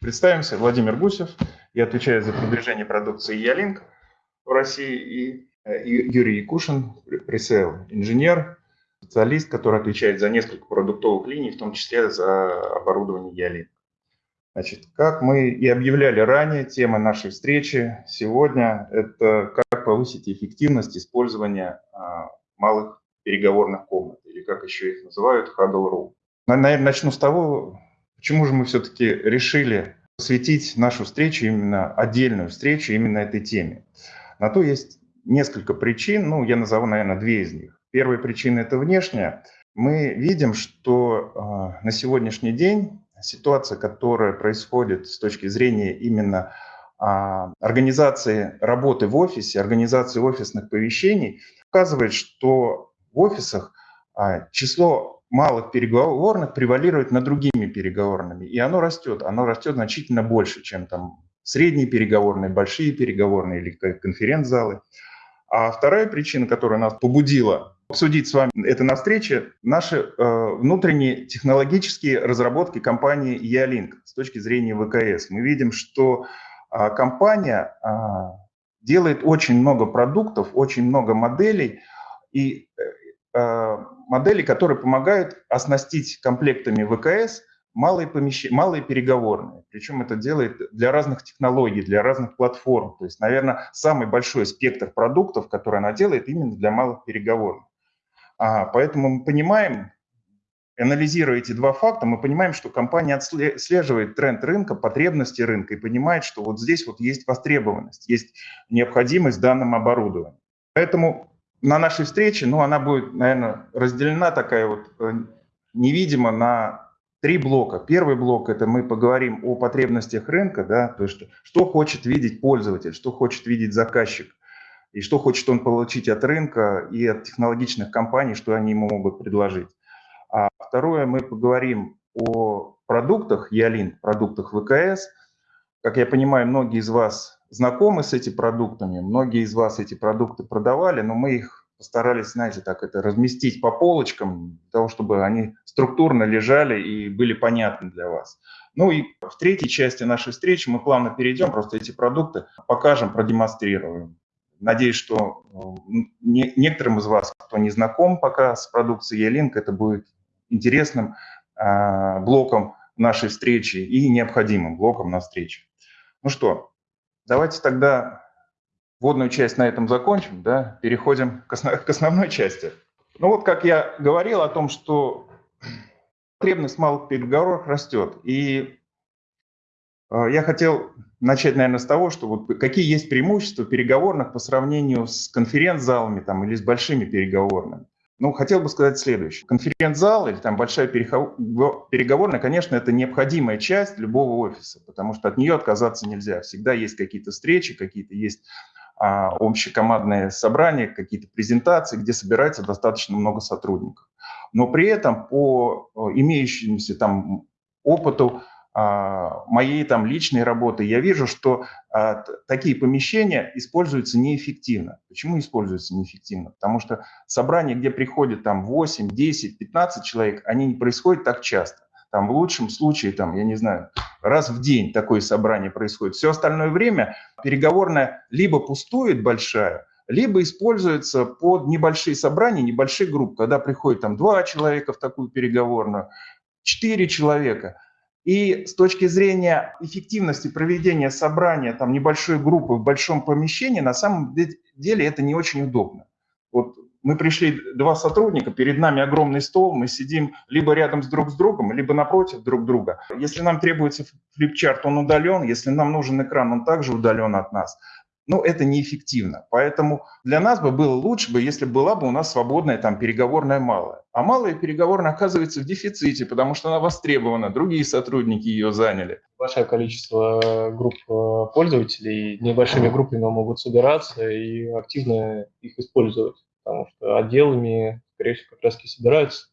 Представимся, Владимир Гусев. Я отвечаю за продвижение продукции Ялинк в России. И Юрий Якушин, пресейл инженер, специалист, который отвечает за несколько продуктовых линий, в том числе за оборудование Ялинк. Значит, как мы и объявляли ранее, тема нашей встречи сегодня – это как повысить эффективность использования а, малых переговорных комнат, или как еще их называют, huddle room. Наверное, начну с того, почему же мы все-таки решили посвятить нашу встречу, именно отдельную встречу, именно этой теме. На то есть несколько причин, ну, я назову, наверное, две из них. Первая причина – это внешняя. Мы видим, что э, на сегодняшний день ситуация, которая происходит с точки зрения именно э, организации работы в офисе, организации офисных помещений, показывает, что в офисах э, число малых переговорных превалирует над другими переговорными, и оно растет, оно растет значительно больше, чем там средние переговорные, большие переговорные или конференц-залы. А вторая причина, которая нас побудила обсудить с вами это на встрече, наши э, внутренние технологические разработки компании Ялинк с точки зрения ВКС. Мы видим, что э, компания э, делает очень много продуктов, очень много моделей, и э, модели, которые помогают оснастить комплектами ВКС малые, помещ... малые переговорные. Причем это делает для разных технологий, для разных платформ. То есть, наверное, самый большой спектр продуктов, который она делает именно для малых переговорных. А, поэтому мы понимаем, анализируя эти два факта, мы понимаем, что компания отслеживает тренд рынка, потребности рынка и понимает, что вот здесь вот есть востребованность, есть необходимость в данном оборудовании. Поэтому на нашей встрече, ну, она будет, наверное, разделена такая вот э, невидимо на три блока. Первый блок – это мы поговорим о потребностях рынка, да, то есть что хочет видеть пользователь, что хочет видеть заказчик, и что хочет он получить от рынка и от технологичных компаний, что они ему могут предложить. А второе, мы поговорим о продуктах Ялин, продуктах ВКС. Как я понимаю, многие из вас знакомы с этими продуктами, многие из вас эти продукты продавали, но мы их постарались, знаете, так это разместить по полочкам, для того, чтобы они структурно лежали и были понятны для вас. Ну и в третьей части нашей встречи мы плавно перейдем, просто эти продукты покажем, продемонстрируем. Надеюсь, что не, некоторым из вас, кто не знаком пока с продукцией E-Link, это будет интересным э, блоком нашей встречи и необходимым блоком на встрече. Ну что, давайте тогда вводную часть на этом закончим, да, переходим к, основ, к основной части. Ну вот, как я говорил о том, что потребность малых переговорах растет. И э, я хотел начать, наверное, с того, что вот какие есть преимущества переговорных по сравнению с конференц-залами там, или с большими переговорными. Ну, хотел бы сказать следующее. Конференц-зал или там большая переговорная, конечно, это необходимая часть любого офиса, потому что от нее отказаться нельзя. Всегда есть какие-то встречи, какие-то есть а, общекомандные собрания, какие-то презентации, где собирается достаточно много сотрудников. Но при этом по э, имеющемуся там опыту моей там личной работы я вижу, что а, такие помещения используются неэффективно. Почему используются неэффективно? Потому что собрания, где приходят там 8, 10, 15 человек, они не происходят так часто. Там в лучшем случае, там, я не знаю, раз в день такое собрание происходит. Все остальное время переговорная либо пустует большая, либо используется под небольшие собрания, небольшие группы, когда приходит там два человека в такую переговорную, четыре человека. И с точки зрения эффективности проведения собрания там небольшой группы в большом помещении, на самом деле это не очень удобно. Вот мы пришли два сотрудника, перед нами огромный стол, мы сидим либо рядом с друг с другом, либо напротив друг друга. Если нам требуется флипчарт, он удален, если нам нужен экран, он также удален от нас. Но это неэффективно. Поэтому для нас бы было лучше бы, если была бы у нас свободная там переговорная малая. А малая переговорная оказывается в дефиците, потому что она востребована, другие сотрудники ее заняли. Большое количество групп э, пользователей небольшими группами могут собираться и активно их использовать потому что отделами, скорее всего, как раз и собираются.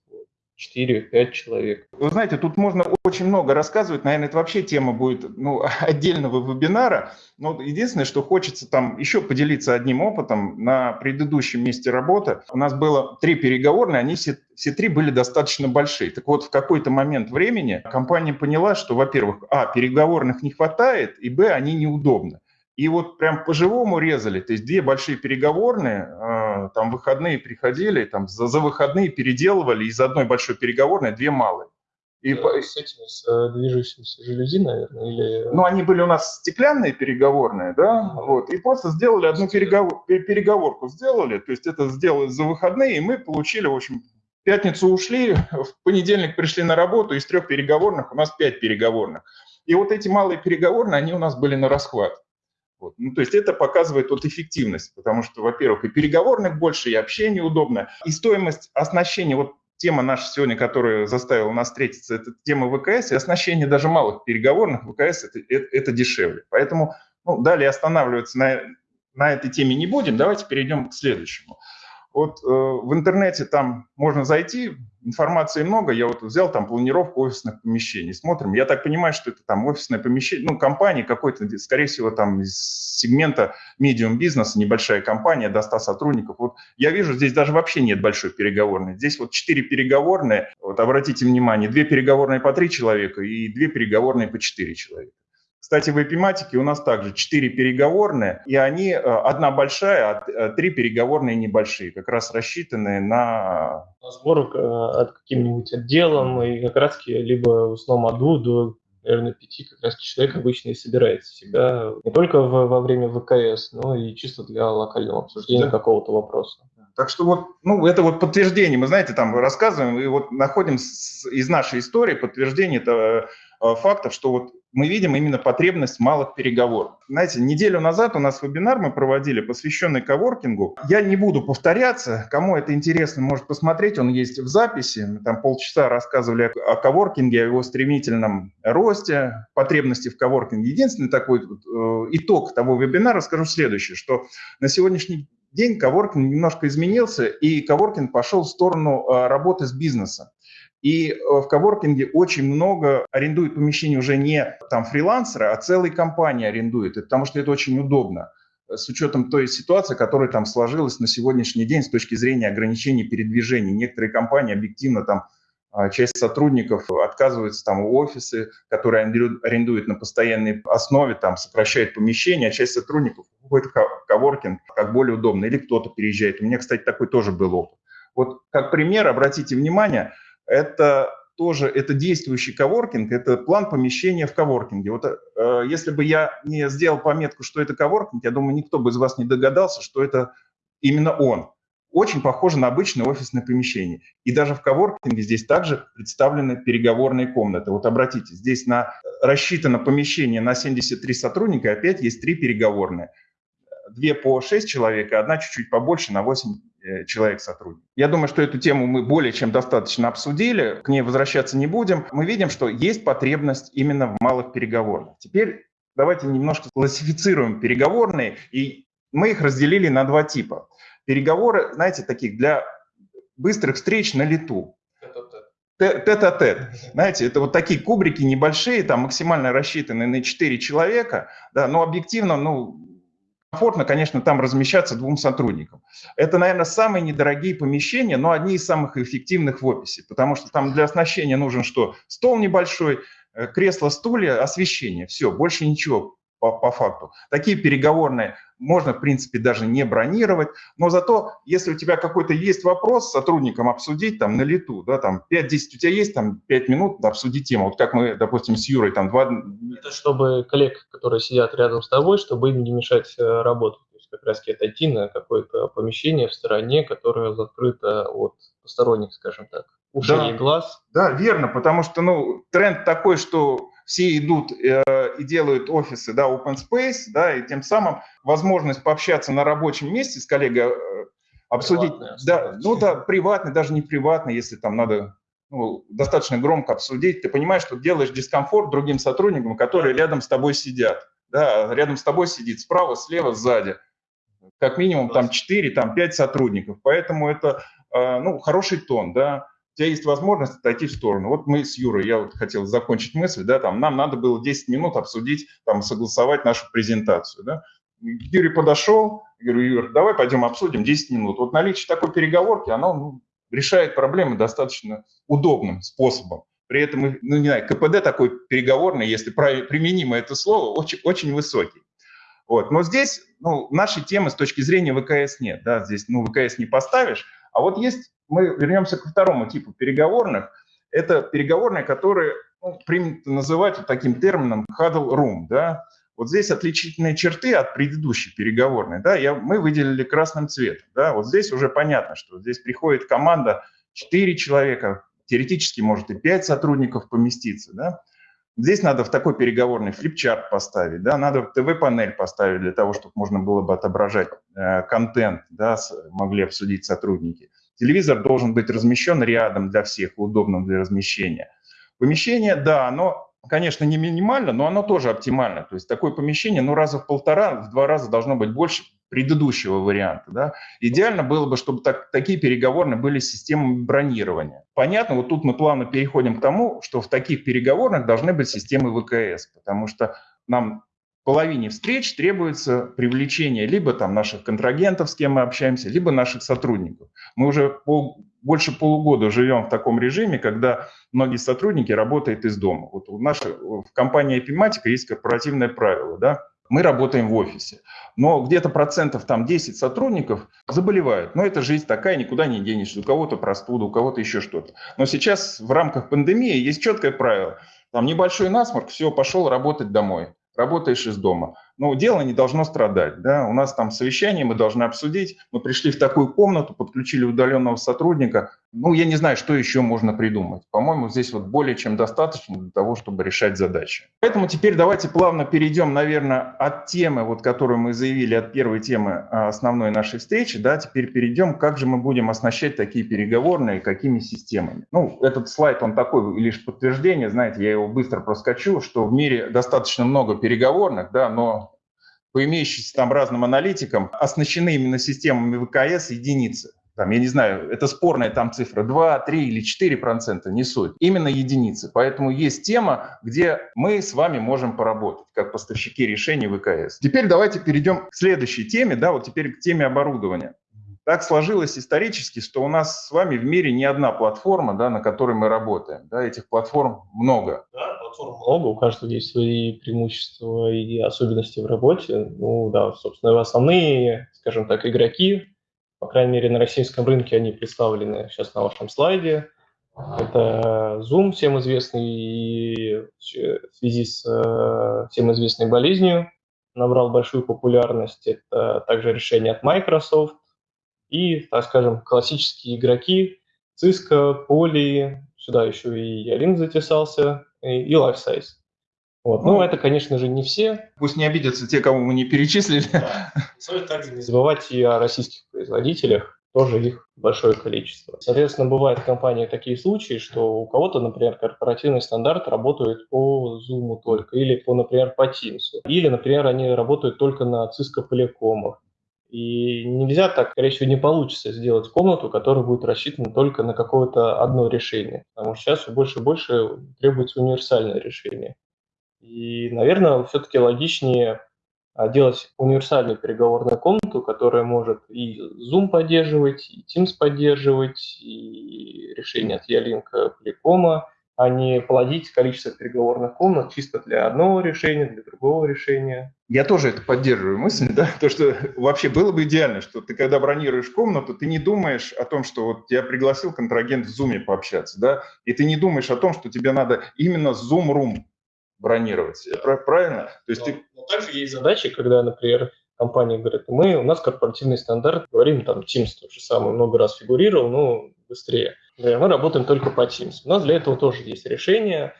4-5 человек. Вы знаете, тут можно очень много рассказывать. Наверное, это вообще тема будет ну, отдельного вебинара. Но единственное, что хочется там еще поделиться одним опытом. На предыдущем месте работы у нас было три переговорные, они все, все три были достаточно большие. Так вот, в какой-то момент времени компания поняла, что, во-первых, а, переговорных не хватает, и, б, они неудобны. И вот прям по-живому резали, то есть две большие переговорные, э, там выходные приходили, там за, за выходные переделывали из одной большой переговорной две малые. И да, по... С этими, с э, движущимися жалюзи, наверное, или... Ну, они были у нас стеклянные переговорные, да, mm-hmm. вот, и просто сделали одну переговор... переговорку, сделали, то есть это сделали за выходные, и мы получили, в общем, в пятницу ушли, в понедельник пришли на работу, из трех переговорных у нас пять переговорных. И вот эти малые переговорные, они у нас были на расхват. Вот. Ну, то есть это показывает вот эффективность, потому что, во-первых, и переговорных больше, и общение удобно, и стоимость оснащения, вот тема наша сегодня, которая заставила нас встретиться, это тема ВКС, и оснащение даже малых переговорных ВКС это, это, это дешевле. Поэтому ну, далее останавливаться на, на этой теме не будем, давайте перейдем к следующему. Вот э, в интернете там можно зайти, информации много. Я вот взял там планировку офисных помещений, смотрим. Я так понимаю, что это там офисное помещение, ну, компания какой-то, скорее всего, там из сегмента медиум бизнеса, небольшая компания, до 100 сотрудников. Вот я вижу, здесь даже вообще нет большой переговорной. Здесь вот 4 переговорные, вот обратите внимание, 2 переговорные по 3 человека и 2 переговорные по 4 человека. Кстати, в эпиматике у нас также четыре переговорные, и они э, одна большая, а э, три переговорные небольшие, как раз рассчитанные на... Сбор э, от каким-нибудь отделом, и как раз либо в основном одну до наверное, пяти как раз человек обычно и собирается всегда, не только в, во время ВКС, но и чисто для локального обсуждения да. какого-то вопроса. Так что вот, ну, это вот подтверждение. Мы, знаете, там рассказываем и вот находим с, из нашей истории подтверждение этого фактов, что вот мы видим именно потребность малых переговоров. Знаете, неделю назад у нас вебинар мы проводили, посвященный коворкингу. Я не буду повторяться, кому это интересно, может посмотреть, он есть в записи. Мы там полчаса рассказывали о коворкинге, о его стремительном росте, потребности в коворкинге. Единственный такой э, итог того вебинара скажу следующее, что на сегодняшний день коворкинг немножко изменился, и коворкинг пошел в сторону э, работы с бизнесом. И э, в коворкинге очень много арендуют помещений уже не там фрилансеры, а целые компании арендуют, потому что это очень удобно с учетом той ситуации, которая там сложилась на сегодняшний день с точки зрения ограничений передвижений. Некоторые компании объективно там а, часть сотрудников отказывается там офисы, которые арендуют на постоянной основе, там сокращают помещения, а часть сотрудников уходит в коворкинг как более удобно, или кто-то переезжает. У меня, кстати, такой тоже был опыт. Вот как пример, обратите внимание, это тоже это действующий коворкинг, это план помещения в коворкинге. Вот э, если бы я не сделал пометку, что это коворкинг, я думаю, никто бы из вас не догадался, что это именно он. Очень похоже на обычное офисное помещение. И даже в коворкинге здесь также представлены переговорные комнаты. Вот обратите, здесь на, рассчитано помещение на 73 сотрудника, опять есть три переговорные. Две по 6 человек, и одна чуть-чуть побольше на 8 Э, человек сотрудник. Я думаю, что эту тему мы более чем достаточно обсудили, к ней возвращаться не будем. Мы видим, что есть потребность именно в малых переговорных. Теперь давайте немножко классифицируем переговорные, и мы их разделили на два типа. Переговоры, знаете, таких для быстрых встреч на лету. Тет-а-тет. Знаете, это вот такие кубрики небольшие, там максимально рассчитаны на 4 человека, да, но объективно, ну, комфортно, конечно, там размещаться двум сотрудникам. Это, наверное, самые недорогие помещения, но одни из самых эффективных в офисе, потому что там для оснащения нужен что? Стол небольшой, э, кресло, стулья, освещение. Все, больше ничего по, по факту. Такие переговорные можно, в принципе, даже не бронировать, но зато, если у тебя какой-то есть вопрос с сотрудником обсудить там на лету, да, там 5-10 у тебя есть, там 5 минут да, обсудить тему. Вот как мы, допустим, с Юрой там два... Это чтобы коллег, которые сидят рядом с тобой, чтобы им не мешать э, работу. То есть как раз отойти на какое-то помещение в стороне, которое закрыто от посторонних, скажем так, ушей да, и глаз. Да, верно, потому что, ну, тренд такой, что все идут э, и делают офисы, да, open space, да, и тем самым возможность пообщаться на рабочем месте с коллегой, э, обсудить, да, ну да, приватный, даже не приватный, если там надо ну, достаточно громко обсудить, ты понимаешь, что делаешь дискомфорт другим сотрудникам, которые рядом с тобой сидят, да, рядом с тобой сидит справа, слева, сзади, как минимум там 4, там 5 сотрудников, поэтому это, э, ну, хороший тон, да, тебя есть возможность отойти в сторону. Вот мы с Юрой, я вот хотел закончить мысль, да, там, нам надо было 10 минут обсудить, там, согласовать нашу презентацию, да. Юрий подошел, говорю, Юр, давай пойдем обсудим 10 минут. Вот наличие такой переговорки, оно ну, решает проблемы достаточно удобным способом. При этом, ну, не знаю, КПД такой переговорный, если применимо это слово, очень, очень высокий. Вот. Но здесь ну, нашей темы с точки зрения ВКС нет. Да? Здесь ну, ВКС не поставишь. А вот есть, мы вернемся ко второму типу переговорных. Это переговорные, которые ну, принято называть вот таким термином huddle room. Да? Вот здесь отличительные черты от предыдущей переговорной. Да? Я, мы выделили красным цветом. Да? Вот здесь уже понятно, что здесь приходит команда 4 человека, теоретически может и 5 сотрудников поместиться. Да? Здесь надо в такой переговорный флипчарт поставить, да, надо ТВ-панель поставить для того, чтобы можно было бы отображать э, контент, да, с, могли обсудить сотрудники. Телевизор должен быть размещен рядом для всех, удобным для размещения. Помещение, да, оно, конечно, не минимально, но оно тоже оптимально. То есть такое помещение, ну, раза в полтора, в два раза должно быть больше предыдущего варианта. Да? Идеально было бы, чтобы так, такие переговорные были с системами бронирования. Понятно, вот тут мы плавно переходим к тому, что в таких переговорных должны быть системы ВКС, потому что нам половине встреч требуется привлечение либо там наших контрагентов, с кем мы общаемся, либо наших сотрудников. Мы уже пол, больше полугода живем в таком режиме, когда многие сотрудники работают из дома. Вот у нашей, в компании Epimatica есть корпоративное правило, да, мы работаем в офисе. Но где-то процентов там 10 сотрудников заболевают. Но это жизнь такая, никуда не денешься. У кого-то простуда, у кого-то еще что-то. Но сейчас в рамках пандемии есть четкое правило. Там небольшой насморк, все, пошел работать домой. Работаешь из дома но дело не должно страдать. Да? У нас там совещание, мы должны обсудить. Мы пришли в такую комнату, подключили удаленного сотрудника. Ну, я не знаю, что еще можно придумать. По-моему, здесь вот более чем достаточно для того, чтобы решать задачи. Поэтому теперь давайте плавно перейдем, наверное, от темы, вот, которую мы заявили, от первой темы а, основной нашей встречи. Да? Теперь перейдем, как же мы будем оснащать такие переговорные, какими системами. Ну, этот слайд, он такой лишь подтверждение, знаете, я его быстро проскочу, что в мире достаточно много переговорных, да, но по имеющимся там разным аналитикам, оснащены именно системами ВКС единицы. Там, я не знаю, это спорная там цифра 2, 3 или 4 процента, не суть. Именно единицы. Поэтому есть тема, где мы с вами можем поработать, как поставщики решений ВКС. Теперь давайте перейдем к следующей теме, да, вот теперь к теме оборудования. Так сложилось исторически, что у нас с вами в мире не одна платформа, да, на которой мы работаем. Да, этих платформ много. Да, платформ много, у каждого есть свои преимущества и особенности в работе. Ну да, собственно, основные, скажем так, игроки, по крайней мере, на российском рынке они представлены сейчас на вашем слайде. Это Zoom, всем известный, и в связи с э, всем известной болезнью набрал большую популярность. Это также решение от Microsoft, и, так скажем, классические игроки, Cisco, Poly, сюда еще и Ялинк затесался, и, и LifeSize. Вот. Ну, ну, это, конечно же, не все. Пусть не обидятся те, кого мы не перечислили. Да. Стоит также не забывать и о российских производителях, тоже их большое количество. Соответственно, бывают в компании такие случаи, что у кого-то, например, корпоративный стандарт работает по Zoom только, или, по, например, по Teams, или, например, они работают только на Cisco Polycom. И нельзя так, скорее всего, не получится сделать комнату, которая будет рассчитана только на какое-то одно решение. Потому что сейчас все больше и больше требуется универсальное решение. И, наверное, все-таки логичнее а, делать универсальную переговорную комнату, которая может и Zoom поддерживать, и Teams поддерживать, и решение от Ялинка Polycom, а не плодить количество переговорных комнат чисто для одного решения, для другого решения. Я тоже это поддерживаю мысль, да, то, что вообще было бы идеально, что ты когда бронируешь комнату, ты не думаешь о том, что вот тебя пригласил контрагент в Zoom пообщаться, да, и ты не думаешь о том, что тебе надо именно Zoom Room бронировать. Да. Правильно? То есть но, ты... но также есть задачи, когда, например, компания говорит, мы, у нас корпоративный стандарт, говорим, там, Teams тот же самый, много раз фигурировал, ну, быстрее. Да, мы работаем только по Teams. У нас для этого тоже есть решение.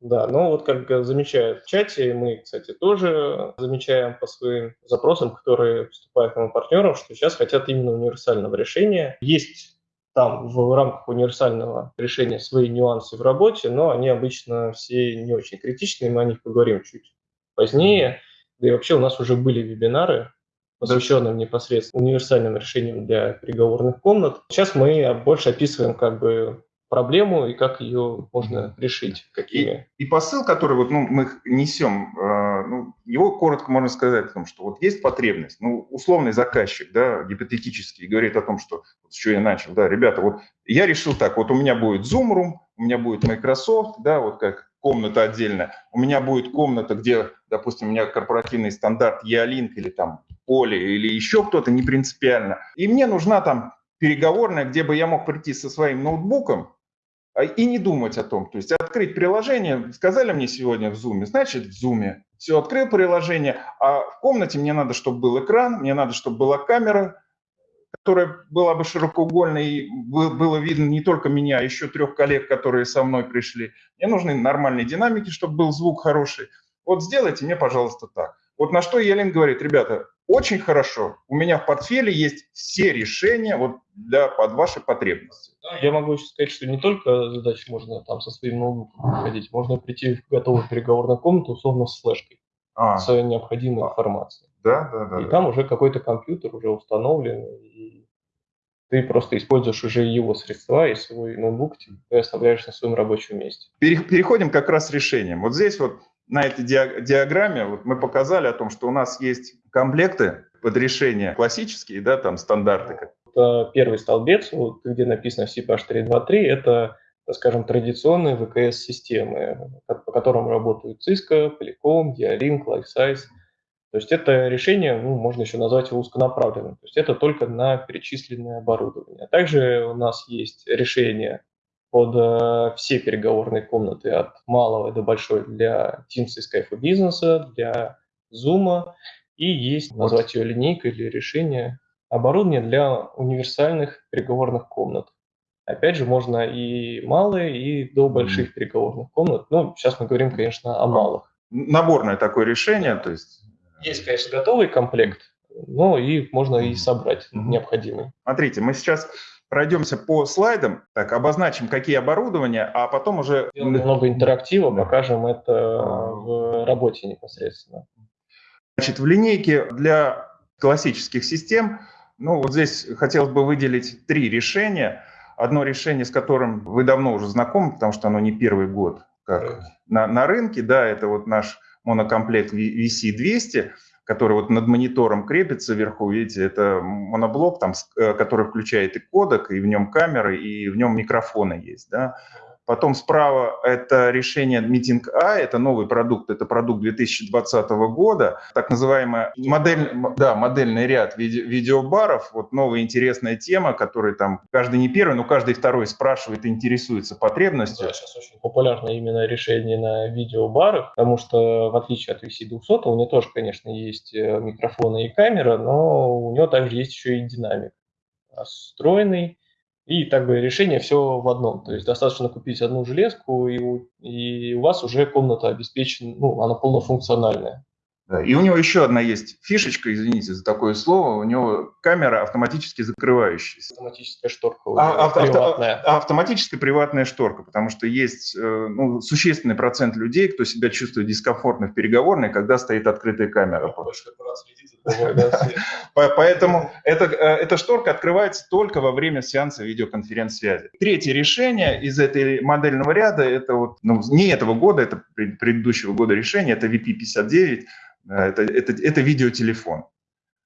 Да, но вот как замечают в чате, мы, кстати, тоже замечаем по своим запросам, которые поступают к нам партнерам, что сейчас хотят именно универсального решения. Есть там в рамках универсального решения свои нюансы в работе, но они обычно все не очень критичные, мы о них поговорим чуть позднее. Да и вообще у нас уже были вебинары посвященным непосредственно универсальным решениям для переговорных комнат. Сейчас мы больше описываем как бы проблему и как ее можно решить, какими. И, и посыл, который вот, ну, мы несем, э, ну, его коротко можно сказать о том, что вот есть потребность, ну, условный заказчик, да, гипотетический, говорит о том, что, с чего я начал, да, ребята, вот я решил так, вот у меня будет Zoom Room, у меня будет Microsoft, да, вот как комната отдельная, у меня будет комната, где, допустим, у меня корпоративный стандарт E-Link или там Поле или еще кто-то, не принципиально, и мне нужна там переговорная, где бы я мог прийти со своим ноутбуком и не думать о том. То есть открыть приложение, сказали мне сегодня в Zoom, значит в Zoom. Все, открыл приложение, а в комнате мне надо, чтобы был экран, мне надо, чтобы была камера, которая была бы широкоугольной, и было видно не только меня, а еще трех коллег, которые со мной пришли. Мне нужны нормальные динамики, чтобы был звук хороший. Вот сделайте мне, пожалуйста, так. Вот на что Елен говорит, ребята, очень хорошо. У меня в портфеле есть все решения вот для, под ваши потребности. Я могу еще сказать, что не только задачи можно там со своим ноутбуком приходить, можно прийти в готовую переговорную комнату, условно с флешкой, а. с необходимой а. информацией. Да, да, да. И да. там уже какой-то компьютер уже установлен, и ты просто используешь уже его средства и свой ноутбук ты оставляешь на своем рабочем месте. Переходим как раз с решением. Вот здесь вот на этой диаграмме вот мы показали о том, что у нас есть комплекты под решение классические, да, там стандарты. Это первый столбец, вот, где написано CPH323, это, так скажем, традиционные ВКС-системы, по которым работают Cisco, Polycom, Dialink, LifeSize. То есть это решение, ну, можно еще назвать узконаправленным. То есть это только на перечисленное оборудование. А также у нас есть решение под э, все переговорные комнаты от малого до большой для Teams и Skype бизнеса, для Zoom, и есть, назвать ее линейкой или решение, оборудование для универсальных переговорных комнат. Опять же, можно и малые, и до больших переговорных комнат. Ну, сейчас мы говорим, конечно, о малых. Наборное такое решение, то есть... Есть, конечно, готовый комплект, но и можно и собрать mm-hmm. необходимый. Смотрите, мы сейчас пройдемся по слайдам, так, обозначим, какие оборудования, а потом уже... Много интерактива, да. покажем это в работе непосредственно. Значит, в линейке для классических систем, ну вот здесь хотелось бы выделить три решения. Одно решение, с которым вы давно уже знакомы, потому что оно не первый год как на, на рынке, да, это вот наш монокомплект VC200 который вот над монитором крепится вверху, видите, это моноблок, там, э, который включает и кодек, и в нем камеры, и в нем микрофоны есть, да. Потом справа это решение Meeting A, это новый продукт, это продукт 2020 года, так называемая модель, да, модельный ряд виде, видеобаров, вот новая интересная тема, которая там каждый не первый, но каждый второй спрашивает и интересуется потребностью. Да, сейчас очень популярно именно решение на видеобарах, потому что в отличие от VC200, у него тоже, конечно, есть э, микрофоны и камера, но у него также есть еще и динамик встроенный, и так бы решение все в одном. То есть достаточно купить одну железку, и у, и у вас уже комната обеспечена, ну, она полнофункциональная. Да, и у него еще одна есть фишечка, извините за такое слово, у него камера автоматически закрывающаяся. Автоматическая шторка а, авто, приватная. Авто, автоматическая приватная шторка, потому что есть э, ну, существенный процент людей, кто себя чувствует дискомфортно в переговорной, когда стоит открытая камера. Поэтому эта, э, эта шторка открывается только во время сеанса видеоконференц-связи. Третье решение из этой модельного ряда, это вот, ну, не этого года, это предыдущего года решение, это VP59, это, это, это видеотелефон.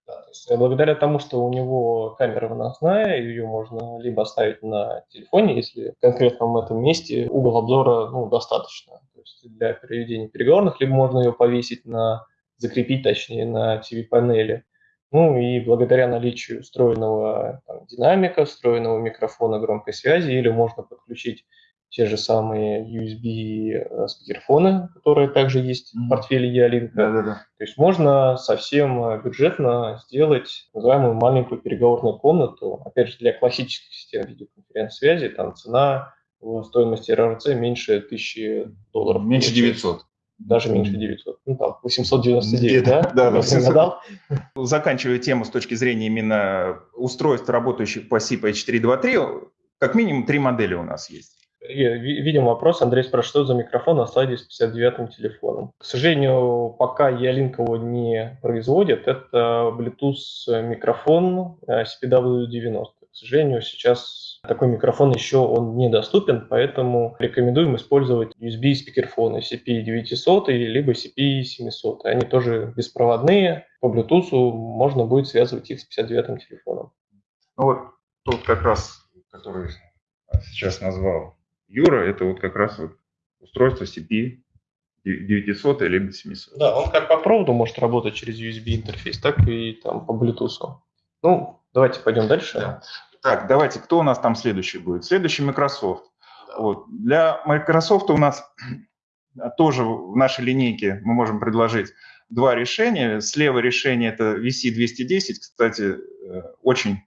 Да, то есть благодаря тому, что у него камера выносная, ее можно либо оставить на телефоне, если в конкретном этом месте угол обзора ну, достаточно то есть для переведения переговорных, либо можно ее повесить на, закрепить точнее на TV-панели. Ну и благодаря наличию встроенного там, динамика, встроенного микрофона громкой связи, или можно подключить те же самые USB э, спикерфоны, которые также есть mm-hmm. в портфеле Ялинка. Да, да, да. То есть можно совсем э, бюджетно сделать называемую маленькую переговорную комнату. Опять же, для классических систем видеоконференц-связи там цена в стоимости РРЦ меньше 1000 долларов. Меньше 900 даже меньше 900, ну там 899, да? Да, да. 800. Заканчивая тему с точки зрения именно устройств, работающих по SIP H323, как минимум три модели у нас есть. Видим вопрос. Андрей спрашивает, что за микрофон на слайде с 59-м телефоном. К сожалению, пока Ялинк его не производит, это Bluetooth микрофон CPW90. К сожалению, сейчас такой микрофон еще он недоступен, поэтому рекомендуем использовать USB спикерфоны CP900 либо CP700. Они тоже беспроводные, по Bluetooth можно будет связывать их с 59-м телефоном. Ну вот тот как раз, который сейчас назвал Юра, это вот как раз вот устройство CP 900 либо 700. Да, он как по проводу может работать через USB интерфейс, так и там по Bluetooth. Ну, давайте пойдем дальше. Да. Так, давайте, кто у нас там следующий будет? Следующий Microsoft. Да. Вот. Для Microsoft у нас тоже в нашей линейке мы можем предложить два решения. Слева решение это VC210, кстати, э, очень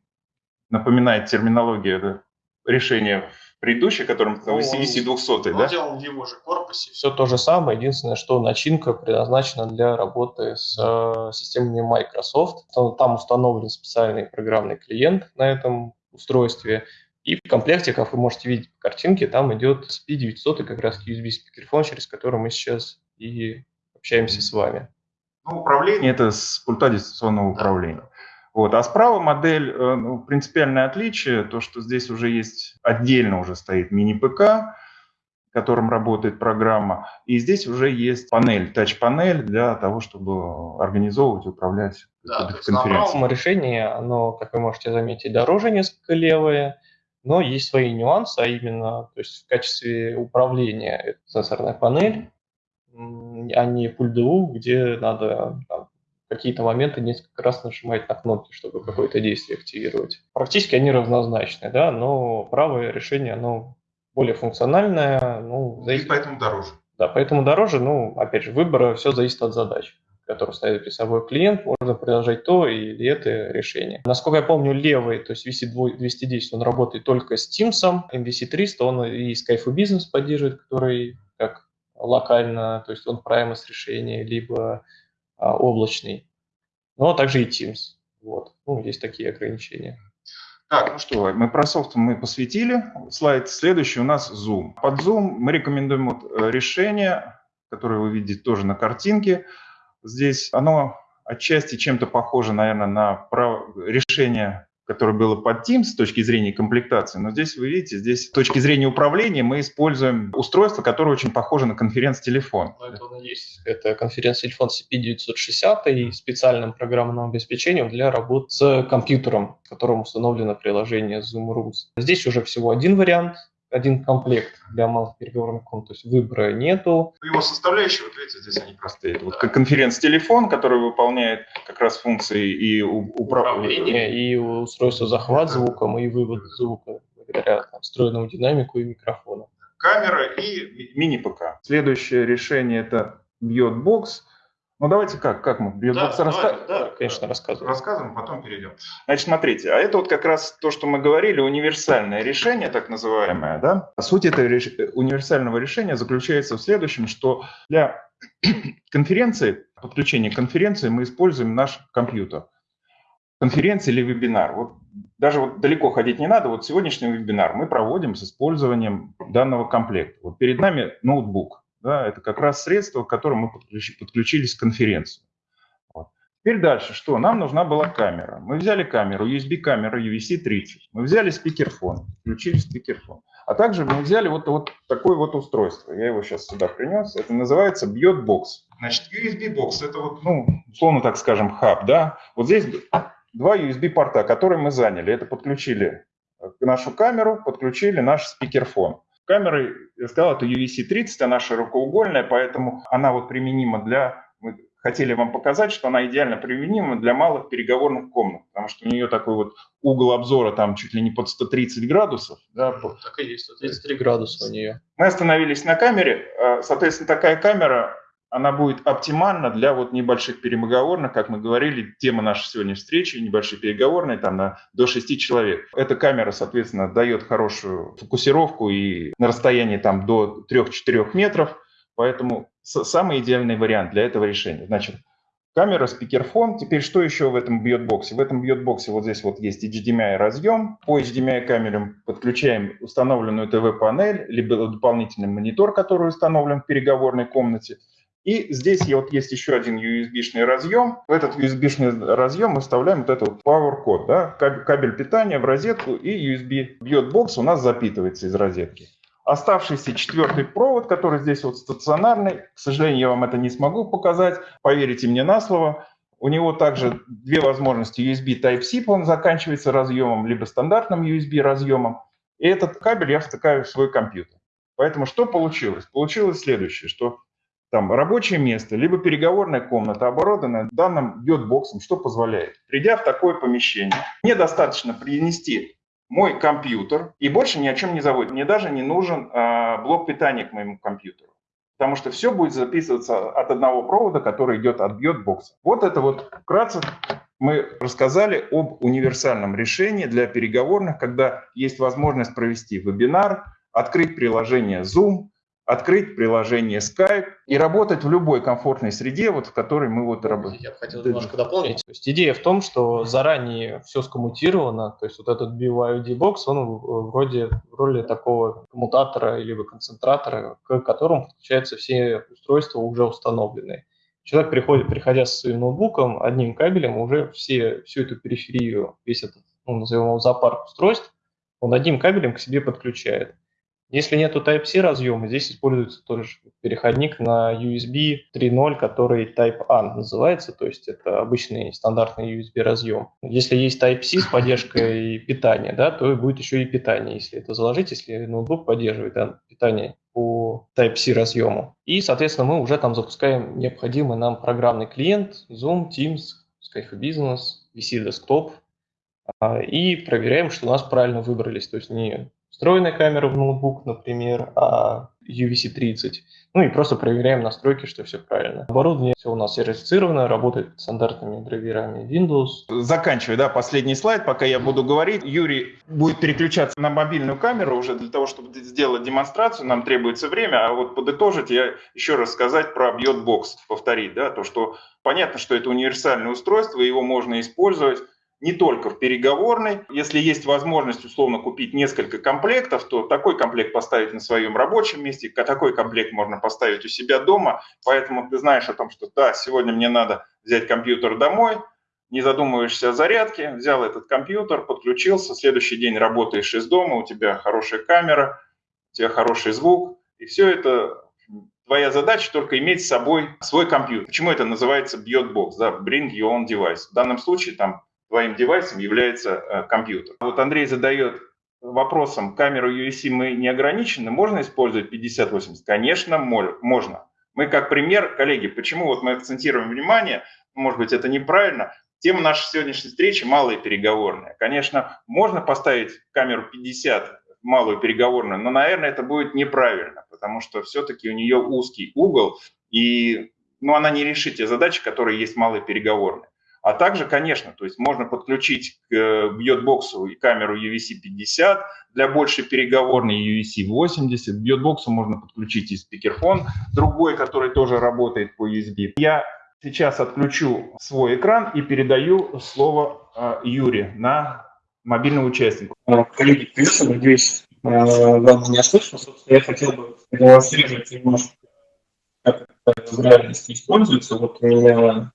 напоминает терминологию решения предыдущий, которым ну, VC 200, да? Он делал в его же корпусе. Все то же самое, единственное, что начинка предназначена для работы с э, системами Microsoft. Там установлен специальный программный клиент на этом устройстве. И в комплекте, как вы можете видеть по картинке, там идет SP900 и как раз USB спикерфон, через который мы сейчас и общаемся с вами. Ну, управление – это с пульта дистанционного управления. Вот. А справа модель, э, ну, принципиальное отличие, то, что здесь уже есть, отдельно уже стоит мини-ПК, которым работает программа, и здесь уже есть панель, тач-панель для того, чтобы организовывать, управлять да, конференцией. решение, оно, как вы можете заметить, дороже несколько левое, но есть свои нюансы, а именно, то есть в качестве управления это сенсорная панель, а не пульт ДУ, где надо там, какие-то моменты несколько раз нажимать на кнопки, чтобы какое-то действие активировать. Практически они равнозначны, да, но правое решение, оно более функциональное. Ну, зависит... И поэтому дороже. Да, поэтому дороже, ну, опять же, выбор все зависит от задач который ставит перед собой клиент, можно приложить то или это решение. Насколько я помню, левый, то есть VC210, он работает только с Teams, MVC300, он и Skype Business поддерживает, который как локально, то есть он Primus решение, либо а, облачный, но также и Teams. Вот. Ну, есть такие ограничения. Так, ну что, софт мы посвятили. Слайд следующий у нас Zoom. Под Zoom мы рекомендуем вот э, решение, которое вы видите тоже на картинке. Здесь оно отчасти чем-то похоже, наверное, на решение которое было под Teams с точки зрения комплектации, но здесь вы видите, здесь с точки зрения управления мы используем устройство, которое очень похоже на конференц-телефон. Ну, это оно есть. Это конференц-телефон CP960 и специальным программным обеспечением для работы с компьютером, в котором установлено приложение Zoom Rooms. Здесь уже всего один вариант, один комплект для малых переговорных комнат, то есть выбора нету. Его составляющие, вот видите, здесь они простые. Вот как конференц-телефон, который выполняет как раз функции и управления, и устройство захват звуком, и вывод звука благодаря там, встроенному динамику и микрофону. Камера и мини-ПК. Следующее решение это Botbox. Ну, давайте как? Как мы? Да, раска... да, конечно, рассказываем. Рассказываем, потом перейдем. Значит, смотрите, а это вот как раз то, что мы говорили, универсальное решение, так называемое, да? Суть этого реш... универсального решения заключается в следующем, что для конференции, подключения конференции мы используем наш компьютер. Конференция или вебинар. Вот даже вот далеко ходить не надо. Вот сегодняшний вебинар мы проводим с использованием данного комплекта. Вот перед нами ноутбук. Да, это как раз средство, к которому мы подключились к конференции. Вот. Теперь дальше, что? Нам нужна была камера. Мы взяли камеру, USB-камеру UVC-30. Мы взяли спикерфон, включили спикерфон. А также мы взяли вот, вот такое вот устройство. Я его сейчас сюда принес. Это называется Bot Значит, USB-бокс, это вот, ну, условно так скажем, хаб, да. Вот здесь два USB-порта, которые мы заняли. Это подключили нашу камеру, подключили наш спикерфон. Камеры, я сказал, это UVC-30, она широкоугольная, поэтому она вот применима для... Мы хотели вам показать, что она идеально применима для малых переговорных комнат, потому что у нее такой вот угол обзора там чуть ли не под 130 градусов. Да, так и есть, 133 градуса у нее. Мы остановились на камере, а, соответственно, такая камера она будет оптимальна для вот небольших переговорных, как мы говорили, тема нашей сегодняшней встречи, небольшие переговорные, там на, до 6 человек. Эта камера, соответственно, дает хорошую фокусировку и на расстоянии там до 3-4 метров, поэтому самый идеальный вариант для этого решения. Значит, камера, спикерфон. Теперь что еще в этом бьет-боксе? В этом бьет-боксе вот здесь вот есть HDMI разъем. По HDMI камерам подключаем установленную ТВ-панель, либо дополнительный монитор, который установлен в переговорной комнате – И здесь вот есть еще один USB-шный разъем. В этот USB-шный разъем мы вставляем вот этот Power код, да, кабель питания в розетку и USB бьет бокс у нас запитывается из розетки. Оставшийся четвертый провод, который здесь вот стационарный, к сожалению, я вам это не смогу показать, поверите мне на слово. У него также две возможности USB Type-C, он заканчивается разъемом, либо стандартным USB разъемом. И этот кабель я втыкаю в свой компьютер. Поэтому что получилось? Получилось следующее, что там рабочее место, либо переговорная комната оборудована данным йод-боксом, что позволяет. Придя в такое помещение, мне достаточно принести мой компьютер и больше ни о чем не заводить. Мне даже не нужен э, блок питания к моему компьютеру. Потому что все будет записываться от одного провода, который идет от йод-бокса. Вот это вот вкратце мы рассказали об универсальном решении для переговорных, когда есть возможность провести вебинар, открыть приложение Zoom, открыть приложение Skype и работать в любой комфортной среде, вот в которой мы вот работаем. Я бы хотел немножко дополнить. То есть идея в том, что заранее все скоммутировано, то есть вот этот BYOD бокс, он вроде в роли такого коммутатора или концентратора, к которому подключаются все устройства уже установленные. Человек приходит, приходя со своим ноутбуком, одним кабелем уже все, всю эту периферию, весь этот, ну, назовем его зоопарк устройств, он одним кабелем к себе подключает. Если нету Type-C разъема, здесь используется тоже переходник на USB 3.0, который Type-A называется, то есть это обычный стандартный USB разъем. Если есть Type-C с поддержкой питания, да, то будет еще и питание, если это заложить, если ноутбук поддерживает да, питание по Type-C разъему. И, соответственно, мы уже там запускаем необходимый нам программный клиент Zoom, Teams, Skype Business, VC Desktop, а, и проверяем, что у нас правильно выбрались, то есть не встроенная камера в ноутбук, например, а UVC-30. Ну и просто проверяем настройки, что все правильно. Оборудование все у нас сертифицировано, работает стандартными драйверами Windows. Заканчиваю, да, последний слайд, пока я буду говорить. Юрий будет переключаться на мобильную камеру уже для того, чтобы сделать демонстрацию. Нам требуется время, а вот подытожить я еще раз сказать про Bьотбокс, повторить, да, то, что понятно, что это универсальное устройство, его можно использовать не только в переговорной. Если есть возможность условно купить несколько комплектов, то такой комплект поставить на своем рабочем месте, такой комплект можно поставить у себя дома. Поэтому ты знаешь о том, что да, сегодня мне надо взять компьютер домой, не задумываешься о зарядке, взял этот компьютер, подключился, следующий день работаешь из дома, у тебя хорошая камера, у тебя хороший звук, и все это твоя задача только иметь с собой свой компьютер. Почему это называется Beyond да, Bring Your Own Device. В данном случае там твоим девайсом является э, компьютер. Вот Андрей задает вопросом, камеру USC мы не ограничены, можно использовать 5080? Конечно, можно. Мы как пример, коллеги, почему вот мы акцентируем внимание, может быть, это неправильно, тема нашей сегодняшней встречи – малые переговорные. Конечно, можно поставить камеру 50 малую переговорную, но, наверное, это будет неправильно, потому что все-таки у нее узкий угол, и ну, она не решит те задачи, которые есть в малой переговорной. А также, конечно, то есть можно подключить к э, бьетбоксу и камеру UVC-50 для большей переговорной UVC-80. К бьетбоксу можно подключить и спикерфон, другой, который тоже работает по USB. Я сейчас отключу свой экран и передаю слово э, Юре на мобильного участника. Э, коллеги, привет, надеюсь, вам меня слышно. Собственно, я хотел бы демонстрировать немножко, как это в реальности используется. Вот у меня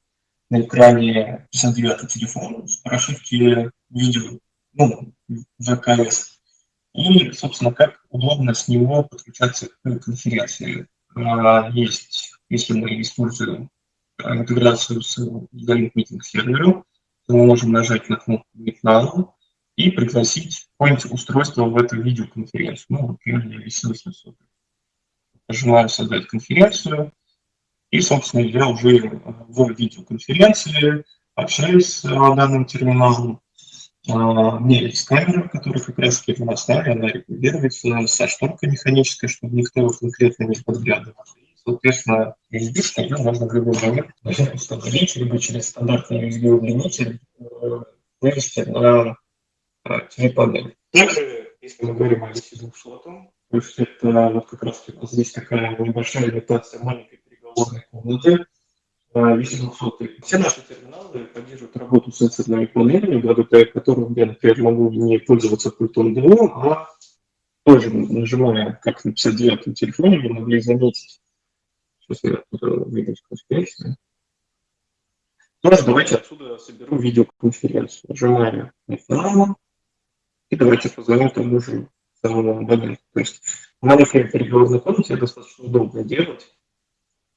на экране 59 телефона с видео, ну, ВКС. И, собственно, как удобно с него подключаться к конференции. А, есть, если мы используем интеграцию с Galink Meeting сервером, то мы можем нажать на кнопку Meet и пригласить какое-нибудь устройство в эту видеоконференцию. Ну, например, я висел 800. Нажимаю «Создать конференцию», и, собственно, я уже в видеоконференции общаюсь с э, данным терминалом. А, у меня есть которая как раз таки в она регулируется со шторкой механической, чтобы никто конкретно не подглядывал. Соответственно, USB ее можно в любой момент установить, либо через стандартный USB-удлинитель э, вывести на TV-панель. Также, если мы говорим о USB 200, то есть это вот как раз здесь такая небольшая имитация маленькой переговорной комнаты. 200. Все наши терминалы поддерживают работу с сенсорными панелями, благодаря которым я, например, могу не пользоваться пультом ДО, а тоже нажимая, как на 59-м телефоне, вы могли заметить, Сейчас я выйду конференции. Тоже давайте отсюда соберу видеоконференцию. Нажимаю рекламу. И давайте позвоним тому же самому абоненту. То есть в маленькой переговорной комнате достаточно удобно делать.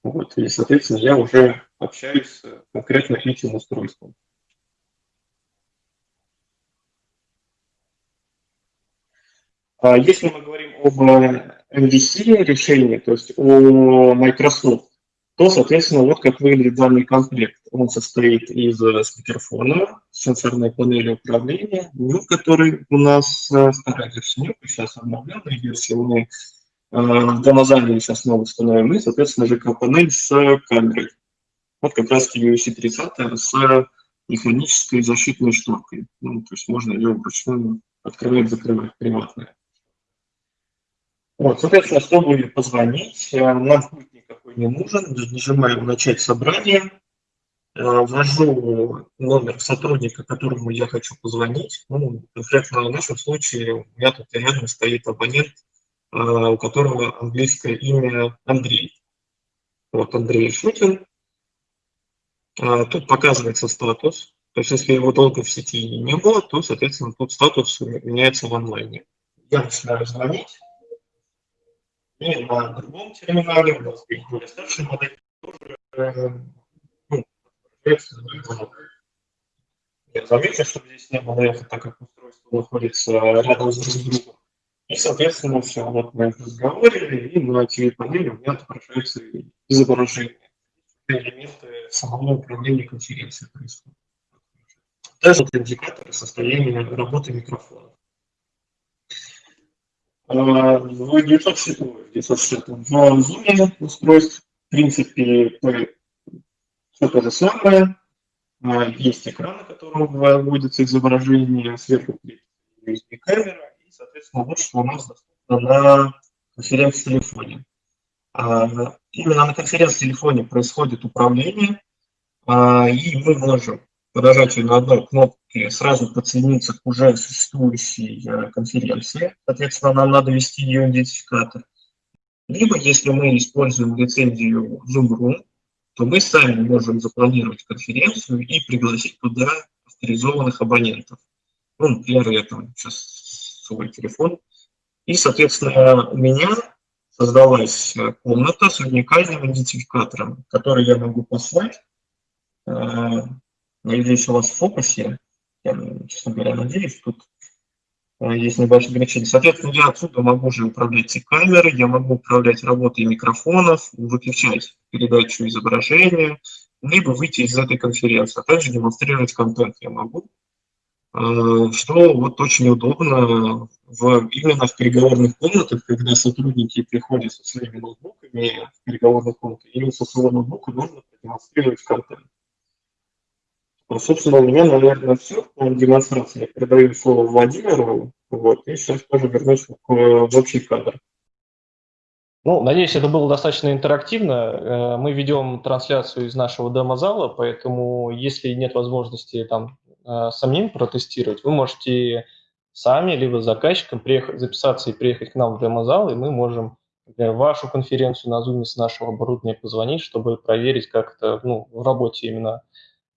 Вот, и, соответственно, я уже общаюсь с конкретно этим устройством. А если мы говорим об MVC решении, то есть о Microsoft, то, соответственно, вот как выглядит данный комплект. Он состоит из спикерфона, сенсорной панели управления, ну, который у нас э, старая версия, сейчас обновленная версия, э, в Домозале сейчас снова установим, и, соответственно, ЖК-панель с камерой. Вот как раз UC 30 с механической защитной шторкой. Ну, то есть можно ее вручную открывать, закрывать приватно. Вот, соответственно, чтобы позвонить, э, нам путь никакой не нужен. Нажимаем «Начать собрание», э, ввожу номер сотрудника, которому я хочу позвонить. Ну, конкретно в нашем случае у меня тут рядом стоит абонент, э, у которого английское имя Андрей. Вот Андрей Шутин. Тут показывается статус. То есть если его долго в сети не было, то, соответственно, тут статус меняется в онлайне. Я начинаю звонить. И на другом терминале у нас есть более старшая модель, тоже э, ну, я заметил, чтобы здесь не было эхо, так как устройство находится рядом с друг другом. И, соответственно, все, вот мы разговаривали, и на TV-панели у меня отображается изображение. Элементы самого управления конференцией происходят. Также индикаторы состояния работы микрофона. В 960 в Zoom устройств, в принципе, все то же самое. А, есть экран, на котором выводится изображение, сверху USB-камера, соответственно, что у нас доступно на конференц-телефоне. А, именно на конференц-телефоне происходит управление, а, и мы можем по нажатию на одной кнопке сразу подсоединиться к уже существующей э, конференции. Соответственно, нам надо ввести ее идентификатор. Либо, если мы используем лицензию Zoom.ru, то мы сами можем запланировать конференцию и пригласить туда авторизованных абонентов. Ну, например, я там сейчас свой телефон. И, соответственно, у меня создалась э, комната с уникальным идентификатором, который я могу послать э, Надеюсь, у вас в фокусе. Я, честно говоря, надеюсь, тут э, есть небольшое ограничение. Соответственно, я отсюда могу уже управлять и камерой, я могу управлять работой микрофонов, выключать передачу изображения, либо выйти из этой конференции, а также демонстрировать контент я могу, что вот очень удобно в, именно в переговорных комнатах, когда сотрудники приходят со своими ноутбуками в переговорных комнатах, именно со своего ноутбука можно продемонстрировать контент. Ну, собственно, у меня, наверное, все по демонстрации. Я передаю слово Владимиру, вот, и сейчас тоже вернусь к, в общий кадр. Ну, надеюсь, это было достаточно интерактивно. Э, мы ведем трансляцию из нашего демо-зала, поэтому если нет возможности там э, самим протестировать, вы можете сами, либо заказчиком приехать, записаться и приехать к нам в демо-зал, и мы можем например, вашу конференцию на Zoom с нашего оборудования позвонить, чтобы проверить, как это ну, в работе именно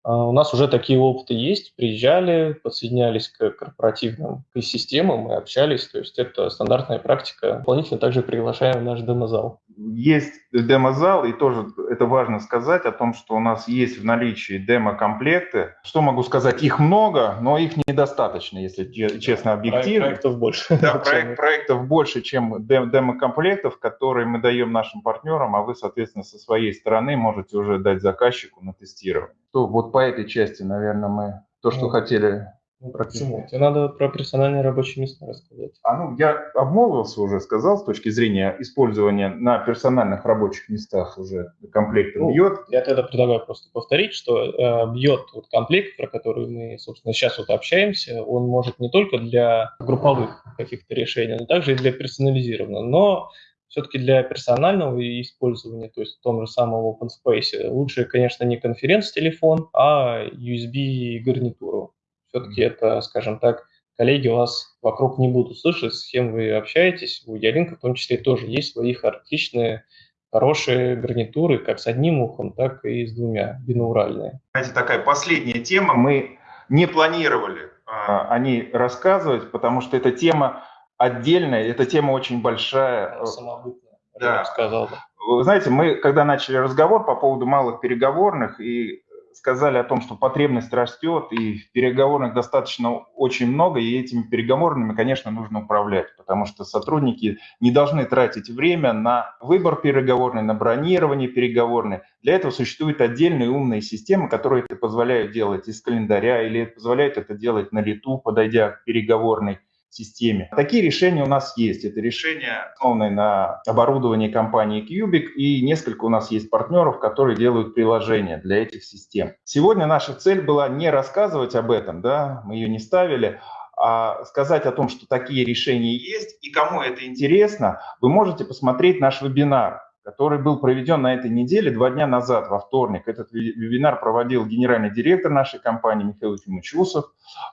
у нас уже такие опыты есть, приезжали, подсоединялись к корпоративным системам и общались, то есть это стандартная практика. Дополнительно также приглашаем в наш демозал. Есть демозал, и тоже это важно сказать о том, что у нас есть в наличии демо-комплекты. Что могу сказать? Их много, но их недостаточно, если честно, объективно. Проектов больше. Да, проект, проектов больше, чем демо-комплектов, которые мы даем нашим партнерам, а вы, соответственно, со своей стороны можете уже дать заказчику на тестирование. То вот по этой части, наверное, мы то, что ну, хотели ну, почему? Тебе надо про персональные рабочие места рассказать. А ну, я обмолвился уже, сказал, с точки зрения использования на персональных рабочих местах уже комплекта ну, бьет. Я тогда предлагаю просто повторить, что э, бьет вот комплект, про который мы, собственно, сейчас вот общаемся, он может не только для групповых каких-то решений, но также и для персонализированного. Но все-таки для персонального использования, то есть в том же самом OpenSpace, лучше, конечно, не конференц-телефон, а USB-гарнитуру все-таки это, скажем так, коллеги вас вокруг не будут слышать, с кем вы общаетесь. У Ялинка в том числе тоже есть свои характеристичные хорошие гарнитуры как с одним ухом, так и с двумя, бинауральные. Знаете, такая последняя тема. Мы не планировали а, о ней рассказывать, потому что эта тема отдельная, эта тема очень большая. Самобытная, да. я бы сказал. Вы знаете, мы когда начали разговор по поводу малых переговорных и сказали о том, что потребность растет, и в переговорных достаточно очень много, и этими переговорными, конечно, нужно управлять, потому что сотрудники не должны тратить время на выбор переговорный, на бронирование переговорной. Для этого существуют отдельные умные системы, которые это позволяют делать из календаря или позволяют это делать на лету, подойдя к переговорной системе. Такие решения у нас есть. Это решения, основанные на оборудовании компании Cubic, и несколько у нас есть партнеров, которые делают приложения для этих систем. Сегодня наша цель была не рассказывать об этом, да, мы ее не ставили, а сказать о том, что такие решения есть, и кому это интересно, вы можете посмотреть наш вебинар который был проведен на этой неделе два дня назад, во вторник. Этот вебинар проводил генеральный директор нашей компании Михаил Тимучусов.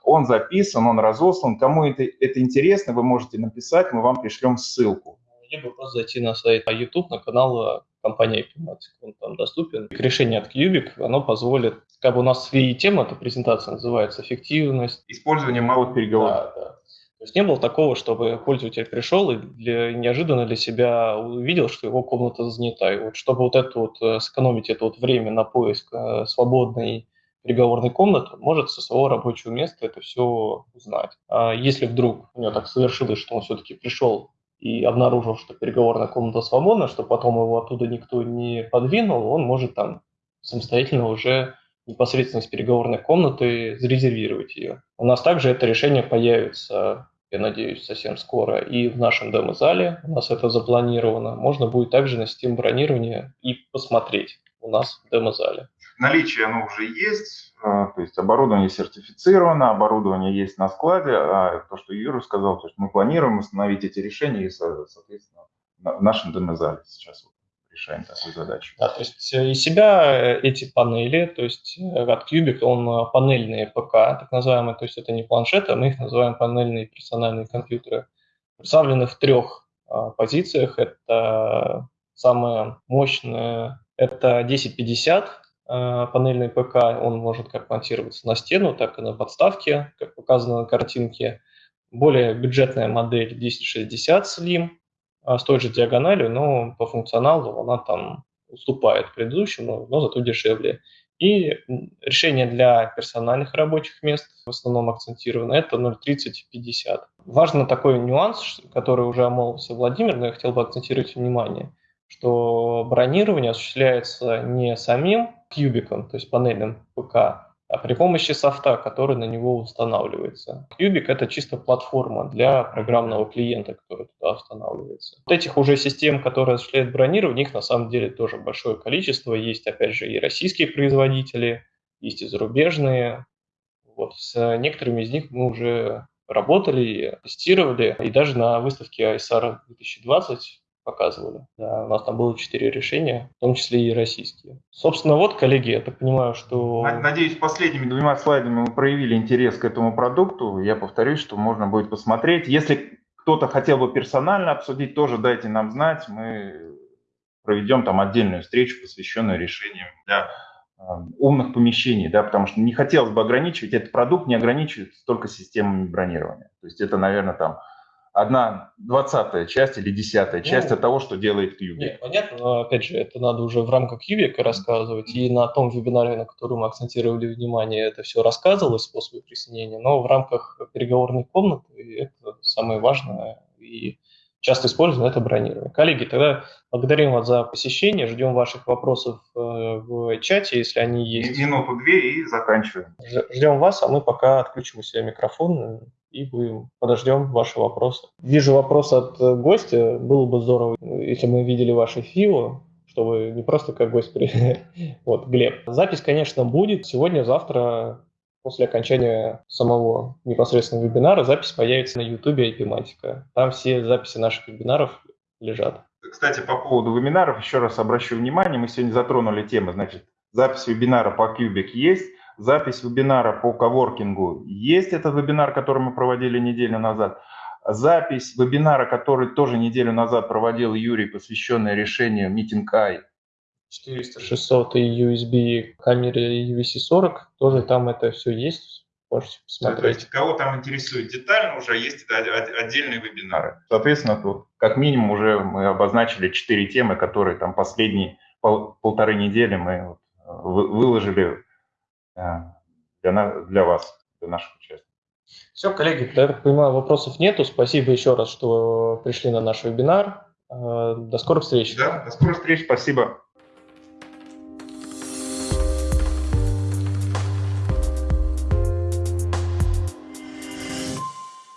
Он записан, он разослан. Кому это, это интересно, вы можете написать, мы вам пришлем ссылку. Либо просто зайти на сайт YouTube, на канал компании Epimatic, он там доступен. Решение от Cubic, оно позволит, как бы у нас и тема, эта презентация называется «Эффективность». Использование малых переговоров. Да, да. То есть не было такого, чтобы пользователь пришел и для, неожиданно для себя увидел, что его комната занята. И вот чтобы вот это вот э, сэкономить это вот время на поиск э, свободной переговорной комнаты, может со своего рабочего места это все узнать. А если вдруг у него так совершилось, что он все-таки пришел и обнаружил, что переговорная комната свободна, что потом его оттуда никто не подвинул, он может там самостоятельно уже непосредственно с переговорной комнаты зарезервировать ее. У нас также это решение появится, я надеюсь, совсем скоро и в нашем демо-зале. У нас это запланировано. Можно будет также на Steam бронирование и посмотреть у нас в демо-зале. Наличие оно уже есть, а, то есть оборудование сертифицировано, оборудование есть на складе, а то, что Юра сказал, то есть мы планируем установить эти решения и, соответственно, в нашем демо-зале сейчас решаем такую задачу. Да, то есть э, из себя э, эти панели, то есть э, от Cubic он панельные ПК, так называемые, то есть это не планшеты, а мы их называем панельные персональные компьютеры, представлены в трех позициях. Это самое мощное, это 1050, панельный ПК, он может как монтироваться на стену, так и на подставке, как показано на картинке. Более бюджетная модель 1060 Slim, с той же диагональю, но по функционалу она там уступает предыдущему, но зато дешевле. И решение для персональных рабочих мест в основном акцентировано, это 0.30-50. Важно такой нюанс, который уже омолвился Владимир, но я хотел бы акцентировать внимание, что бронирование осуществляется не самим кубиком, то есть панельным ПК, а при помощи софта, который на него устанавливается. Cubic — это чисто платформа для программного клиента, который туда устанавливается. Вот этих уже систем, которые осуществляют бронирование, их на самом деле тоже большое количество. Есть, опять же, и российские производители, есть и зарубежные. Вот с некоторыми из них мы уже работали, тестировали, и даже на выставке ISR 2020 показывали. Да, у нас там было четыре решения, в том числе и российские. Собственно, вот, коллеги, я так понимаю, что... Надеюсь, последними двумя слайдами мы проявили интерес к этому продукту. Я повторюсь, что можно будет посмотреть. Если кто-то хотел бы персонально обсудить, тоже дайте нам знать. Мы проведем там отдельную встречу, посвященную решениям для э, умных помещений, да, потому что не хотелось бы ограничивать, этот продукт не ограничивается только системами бронирования. То есть это, наверное, там одна двадцатая часть или десятая ну, часть от того, что делает Cubic. Нет, понятно, но опять же, это надо уже в рамках Cubic рассказывать, и на том вебинаре, на котором мы акцентировали внимание, это все рассказывалось, способы присоединения, но в рамках переговорной комнаты это самое важное и часто используем это бронирование. Коллеги, тогда благодарим вас за посещение, ждем ваших вопросов э, в чате, если они есть. Минуту-две и заканчиваем. Ждем вас, а мы пока отключим у себя микрофон и будем подождем ваши вопросы. Вижу вопрос от э, гостя. Было бы здорово, если мы видели ваше фио, чтобы не просто как гость при... Вот, Глеб. Запись, конечно, будет сегодня, завтра, после окончания самого непосредственного вебинара, запись появится на YouTube IP Там все записи наших вебинаров лежат. Кстати, по поводу вебинаров, еще раз обращу внимание, мы сегодня затронули темы, значит, запись вебинара по Cubic есть, запись вебинара по коворкингу есть, этот вебинар, который мы проводили неделю назад. запись вебинара, который тоже неделю назад проводил Юрий, посвященный решению Meeting Eye. 400, 600 и USB камере UVC-40, тоже там это все есть, можете посмотреть. То есть, кого там интересует детально, уже есть отдельные вебинары. Соответственно, тут как минимум уже мы обозначили четыре темы, которые там последние пол, полторы недели мы выложили э, для, для вас, для наших участников. Все, коллеги, я так понимаю, вопросов нету. Спасибо еще раз, что пришли на наш вебинар. Э, до скорых встреч. Да, до скорых встреч. Спасибо.